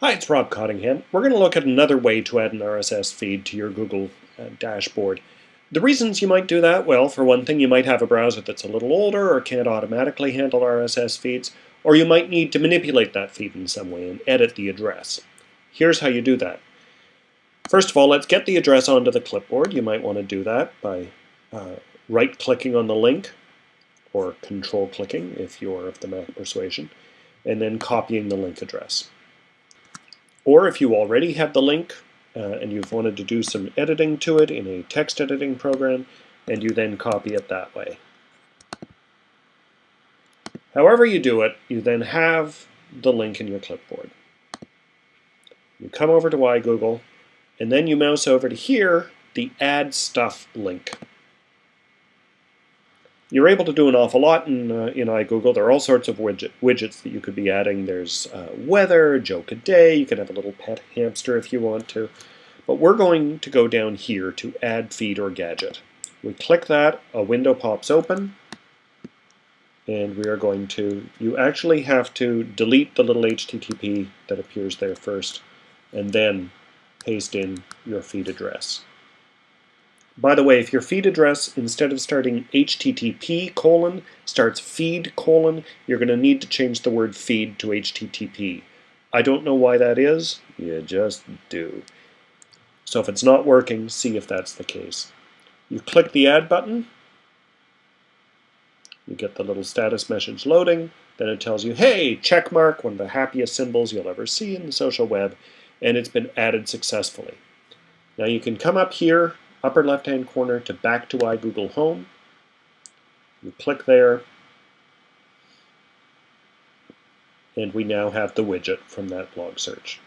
Hi, it's Rob Cottingham. We're going to look at another way to add an RSS feed to your Google uh, dashboard. The reasons you might do that, well, for one thing, you might have a browser that's a little older or can't automatically handle RSS feeds, or you might need to manipulate that feed in some way and edit the address. Here's how you do that. First of all, let's get the address onto the clipboard. You might want to do that by uh, right-clicking on the link, or control-clicking if you're of the Mac persuasion, and then copying the link address. Or if you already have the link uh, and you've wanted to do some editing to it in a text editing program, and you then copy it that way. However you do it, you then have the link in your clipboard. You come over to iGoogle, and then you mouse over to here, the Add Stuff link. You're able to do an awful lot in, uh, in iGoogle. There are all sorts of widget, widgets that you could be adding. There's uh, weather, joke a day, you can have a little pet hamster if you want to. But we're going to go down here to add feed or gadget. We click that, a window pops open, and we are going to, you actually have to delete the little HTTP that appears there first, and then paste in your feed address. By the way, if your feed address, instead of starting HTTP colon, starts feed colon, you're going to need to change the word feed to HTTP. I don't know why that is, you just do. So if it's not working, see if that's the case. You click the Add button, you get the little status message loading, then it tells you, hey, check mark, one of the happiest symbols you'll ever see in the social web, and it's been added successfully. Now you can come up here upper left-hand corner to back to iGoogle Home. You click there, and we now have the widget from that blog search.